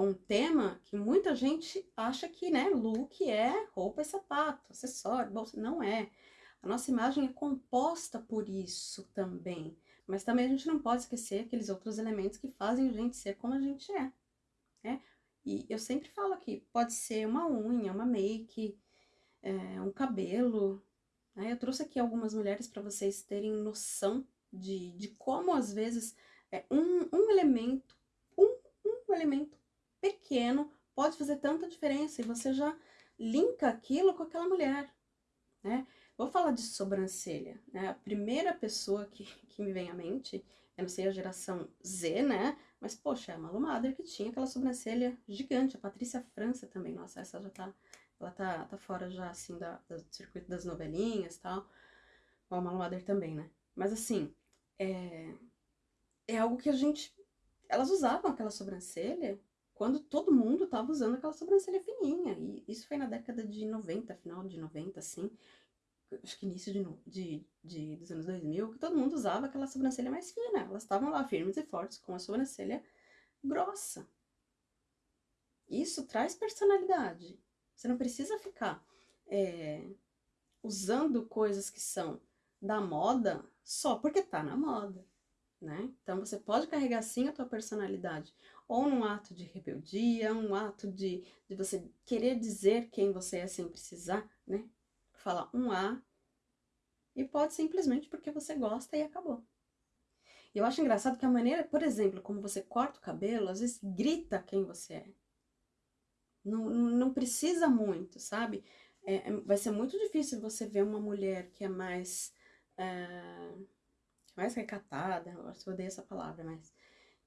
um tema que muita gente acha que, né, look é roupa e sapato, acessório, bolsa. Não é. A nossa imagem é composta por isso também. Mas também a gente não pode esquecer aqueles outros elementos que fazem a gente ser como a gente é. Né? E eu sempre falo aqui, pode ser uma unha, uma make, é, um cabelo. Né? Eu trouxe aqui algumas mulheres para vocês terem noção de, de como às vezes é, um, um elemento, um, um elemento pequeno pode fazer tanta diferença e você já linka aquilo com aquela mulher, né? Vou falar de sobrancelha, né? A primeira pessoa que, que me vem à mente, eu não sei a geração Z, né? Mas, poxa, é a Malu Mader que tinha aquela sobrancelha gigante. A Patrícia França também, nossa, essa já tá, ela tá, tá fora já, assim, da, do circuito das novelinhas e tal. Bom, a Malu Mader também, né? Mas, assim, é, é algo que a gente... Elas usavam aquela sobrancelha quando todo mundo tava usando aquela sobrancelha fininha. E isso foi na década de 90, final de 90, assim. Acho que início de, de, de, dos anos 2000, que todo mundo usava aquela sobrancelha mais fina. Elas estavam lá firmes e fortes com a sobrancelha grossa. Isso traz personalidade. Você não precisa ficar é, usando coisas que são da moda só porque tá na moda, né? Então você pode carregar sim a tua personalidade, ou num ato de rebeldia, um ato de, de você querer dizer quem você é sem precisar, né? Falar um A, e pode simplesmente porque você gosta e acabou. E eu acho engraçado que a maneira, por exemplo, como você corta o cabelo, às vezes grita quem você é. Não, não precisa muito, sabe? É, é vai ser muito difícil você ver uma mulher que é mais... É, mais recatada, eu odeio essa palavra, mas...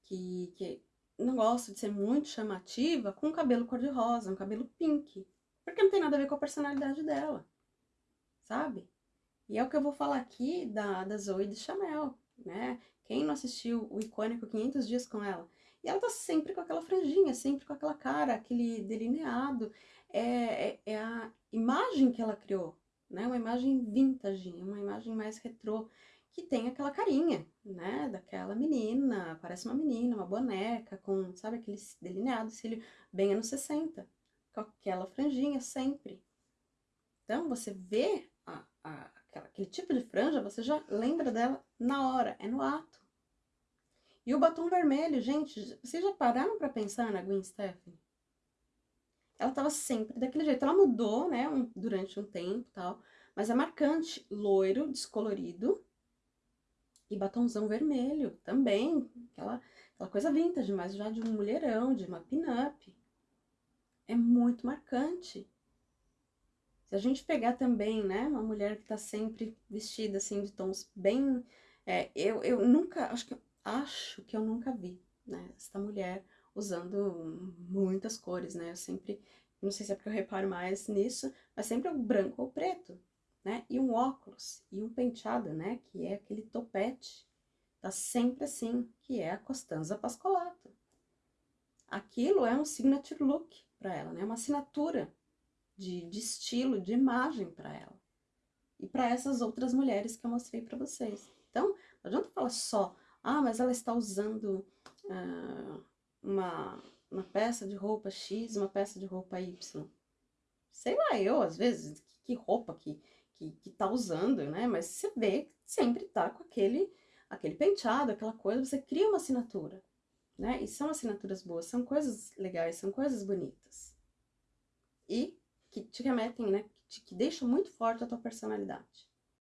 Que, que não gosta de ser muito chamativa com um cabelo cor-de-rosa, um cabelo pink. Porque não tem nada a ver com a personalidade dela, sabe? E é o que eu vou falar aqui da, da Zoe de Chanel, né? Quem não assistiu o icônico 500 Dias com ela? E ela tá sempre com aquela franjinha, sempre com aquela cara, aquele delineado. É, é, é a imagem que ela criou, né? Uma imagem vintage, uma imagem mais retrô, que tem aquela carinha, né? Daquela menina, parece uma menina, uma boneca, com, sabe, aquele delineado, cílio bem anos 60, com aquela franjinha sempre. Então, você vê a, a, aquele tipo de franja, você já lembra dela na hora, é no ato. E o batom vermelho, gente, vocês já pararam pra pensar na Gwen Stefani? Ela tava sempre daquele jeito. Ela mudou, né, um, durante um tempo e tal, mas é marcante, loiro, descolorido e batomzão vermelho também, aquela, aquela coisa vintage, mas já de um mulherão, de uma pin-up. É muito marcante. Se a gente pegar também, né, uma mulher que tá sempre vestida assim de tons bem... É, eu, eu nunca, acho que, acho que eu nunca vi, né, essa mulher usando muitas cores, né, eu sempre, não sei se é porque eu reparo mais nisso, mas sempre o branco ou preto, né, e um óculos, e um penteado, né, que é aquele topete, tá sempre assim, que é a Costanza Pascolato. Aquilo é um signature look para ela, né, uma assinatura de, de estilo, de imagem para ela. E para essas outras mulheres que eu mostrei para vocês. Então, não adianta falar só, ah, mas ela está usando uh, uma, uma peça de roupa X, uma peça de roupa Y. Sei lá, eu, às vezes, que, que roupa que, que, que tá usando, né? Mas você vê que sempre tá com aquele, aquele penteado, aquela coisa, você cria uma assinatura, né? E são assinaturas boas, são coisas legais, são coisas bonitas. E que te remetem, né? Que, te, que deixam muito forte a tua personalidade.